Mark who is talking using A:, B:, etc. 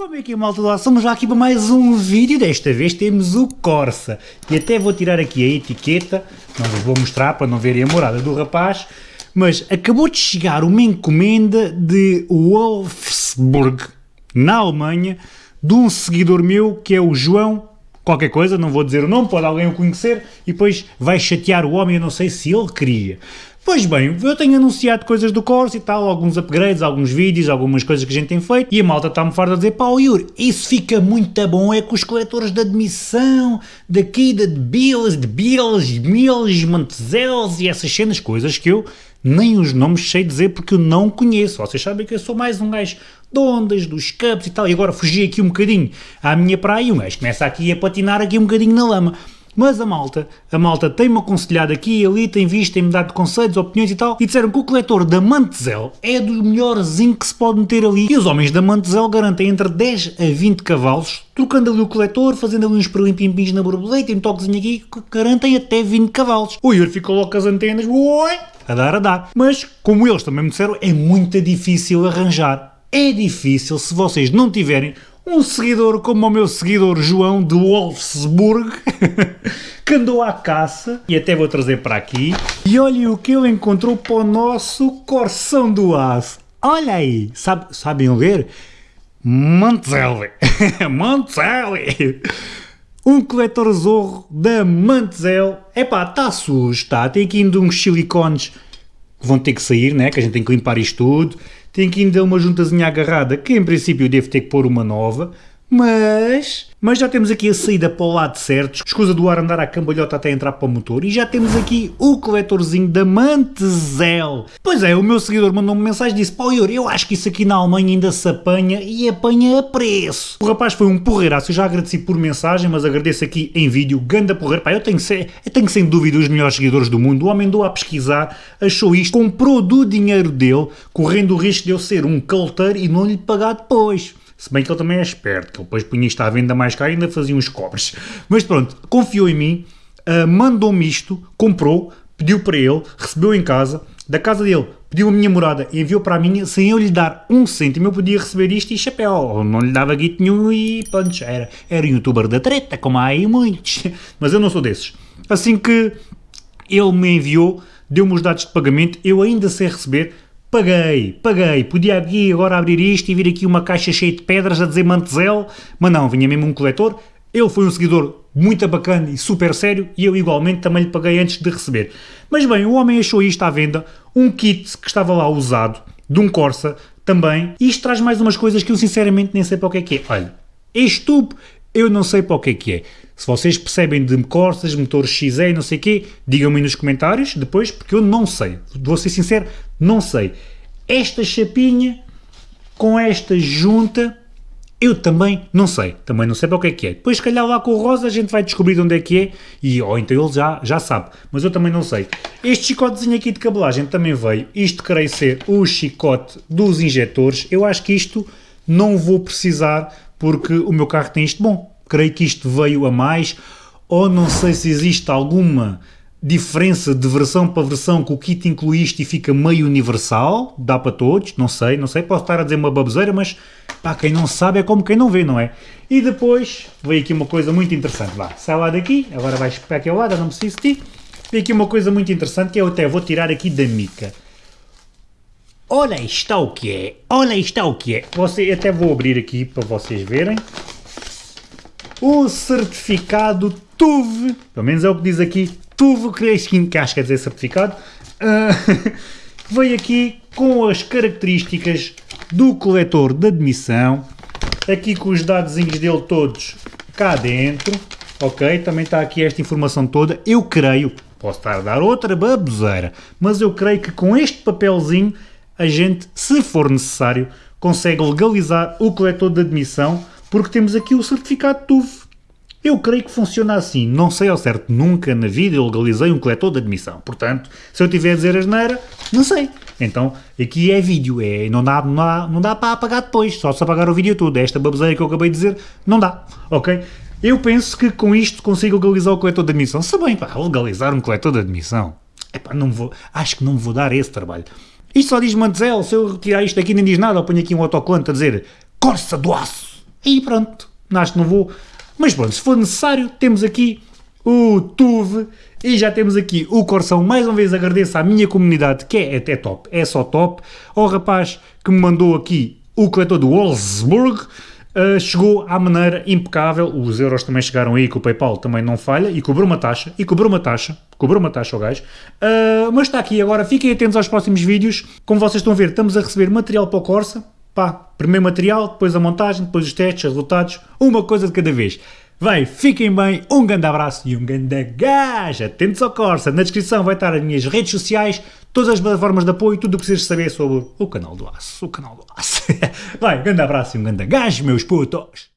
A: Como é que é malta do Somos já aqui para mais um vídeo, desta vez temos o Corsa. E até vou tirar aqui a etiqueta, não vos vou mostrar para não verem a morada do rapaz, mas acabou de chegar uma encomenda de Wolfsburg, na Alemanha, de um seguidor meu que é o João qualquer coisa, não vou dizer o nome, pode alguém o conhecer e depois vai chatear o homem, eu não sei se ele queria. Pois bem, eu tenho anunciado coisas do Corsa e tal, alguns upgrades, alguns vídeos, algumas coisas que a gente tem feito, e a malta está-me farta a dizer, pá, Yuri, isso fica muito bom, é com os coletores de admissão, daqui, de Bills, de Bills, Mills, Montezels e essas cenas, coisas que eu nem os nomes sei dizer porque eu não conheço. Vocês sabem que eu sou mais um gajo de ondas, dos cups e tal, e agora fugi aqui um bocadinho à minha praia e um gajo começa aqui a patinar aqui um bocadinho na lama. Mas a malta, a malta tem-me aconselhado aqui e ali, tem visto, tem-me dado conselhos, opiniões e tal, e disseram que o coletor da Mantezel é do melhorzinho que se pode meter ali. E os homens da Mantezel garantem entre 10 a 20 cavalos, trocando ali o coletor, fazendo ali uns perlimpimpins na borboleta, um toquezinho aqui, garantem até 20 cavalos. O Yuri ficou logo com as antenas, oi, a dar, a dar. Mas, como eles também me disseram, é muito difícil arranjar. É difícil se vocês não tiverem um seguidor como o meu seguidor João de Wolfsburg, que andou à caça, e até vou trazer para aqui, e olhem o que ele encontrou para o nosso Corsão do Aço. Olha aí, sabe, sabem ler? Mantelli, Mantelli, um coletor zorro da Mantel. Epá, está sujo, está, tem aqui ainda uns silicones que vão ter que sair, né, que a gente tem que limpar isto tudo, tem que ainda uma juntazinha agarrada, que em princípio devo ter que pôr uma nova, mas, mas já temos aqui a saída para o lado certo, escusa do ar andar à cambalhota até entrar para o motor, e já temos aqui o coletorzinho da Mantezel. Pois é, o meu seguidor mandou -me uma mensagem e disse, pô Yuri, eu acho que isso aqui na Alemanha ainda se apanha, e apanha a preço. O rapaz foi um porreiraço, eu já agradeci por mensagem, mas agradeço aqui em vídeo, ganda porreiro, pá, eu tenho, eu tenho sem dúvida os melhores seguidores do mundo, o homem andou a pesquisar, achou isto, comprou do dinheiro dele, correndo o risco de eu ser um calteiro e não lhe pagar depois. Se bem que ele também é esperto, que ele depois punha isto à venda mais caro e ainda fazia uns cobres. Mas pronto, confiou em mim, uh, mandou-me isto, comprou, pediu para ele, recebeu em casa, da casa dele pediu a minha morada e enviou para a minha, sem eu lhe dar um cêntimo, eu podia receber isto e chapéu, não lhe dava guito nenhum e pronto, era, era youtuber da treta, como há aí muitos, mas eu não sou desses. Assim que ele me enviou, deu-me os dados de pagamento, eu ainda sei receber, Paguei, paguei, podia aqui agora abrir isto e vir aqui uma caixa cheia de pedras a dizer Mantezel, mas não, vinha mesmo um coletor. Ele foi um seguidor muito bacana e super sério e eu igualmente também lhe paguei antes de receber. Mas bem, o homem achou isto à venda, um kit que estava lá usado, de um Corsa também, e isto traz mais umas coisas que eu sinceramente nem sei para o que é que é. Olha, este tubo eu não sei para o que é que é. Se vocês percebem de Corsas, motores XE, não sei o quê, digam-me nos comentários depois, porque eu não sei. Vou ser sincero, não sei. Esta chapinha com esta junta, eu também não sei. Também não sei para o que é que é. Depois, se calhar, lá com o Rosa a gente vai descobrir onde é que é, e, ou então ele já, já sabe. Mas eu também não sei. Este chicotezinho aqui de cabelagem também veio. Isto creio ser o chicote dos injetores. Eu acho que isto não vou precisar porque o meu carro tem isto bom. Creio que isto veio a mais, ou não sei se existe alguma diferença de versão para versão que o kit inclui isto e fica meio universal, dá para todos, não sei, não sei, posso estar a dizer uma baboseira, mas para quem não sabe é como quem não vê, não é? E depois veio aqui uma coisa muito interessante, vá, sai lá daqui, agora vais para aquele lado, não preciso de ti, veio aqui uma coisa muito interessante que eu até vou tirar aqui da mica. Olha está o que é, olha está o que é. Você, até vou abrir aqui para vocês verem. O certificado TUV, pelo menos é o que diz aqui, TUV, que acho que quer dizer certificado, uh, veio aqui com as características do coletor de admissão, aqui com os dados dele todos cá dentro, ok? Também está aqui esta informação toda, eu creio, posso estar a dar outra baboseira, mas eu creio que com este papelzinho a gente, se for necessário, consegue legalizar o coletor de admissão porque temos aqui o certificado TUV. Eu creio que funciona assim, não sei ao certo, nunca na vida eu legalizei um coletor de admissão, portanto, se eu tiver a dizer asneira, não sei. Então, aqui é vídeo, é, não, dá, não, dá, não dá para apagar depois, só se apagar o vídeo todo, esta baboseira que eu acabei de dizer, não dá, ok? Eu penso que com isto consigo legalizar o coletor de admissão, se bem, pá, legalizar um coletor de admissão, epá, não vou, acho que não vou dar esse trabalho. Isto só diz Mantel, se eu retirar isto aqui nem diz nada, eu ponho aqui um autocolante a dizer Corsa do Aço. E pronto, acho que não vou. Mas pronto, se for necessário, temos aqui o TUV e já temos aqui o Corsão. Mais uma vez agradeço à minha comunidade, que é até top, é só top. Ao rapaz que me mandou aqui o coletor do Wolfsburg, uh, chegou à maneira impecável. Os euros também chegaram aí, que o PayPal também não falha, e cobrou uma taxa, e cobrou uma taxa, cobrou uma taxa ao gajo. Uh, mas está aqui agora, fiquem atentos aos próximos vídeos. Como vocês estão a ver, estamos a receber material para o Corsa. Pá, primeiro material, depois a montagem, depois os testes, os resultados, uma coisa de cada vez. Vai, fiquem bem, um grande abraço e um grande gajo. Atentos ao Corsa. Na descrição vai estar as minhas redes sociais, todas as plataformas de apoio, tudo o que precisas saber sobre o canal do Aço. O canal do Aço. Vai, grande abraço e um grande gajo, meus putos.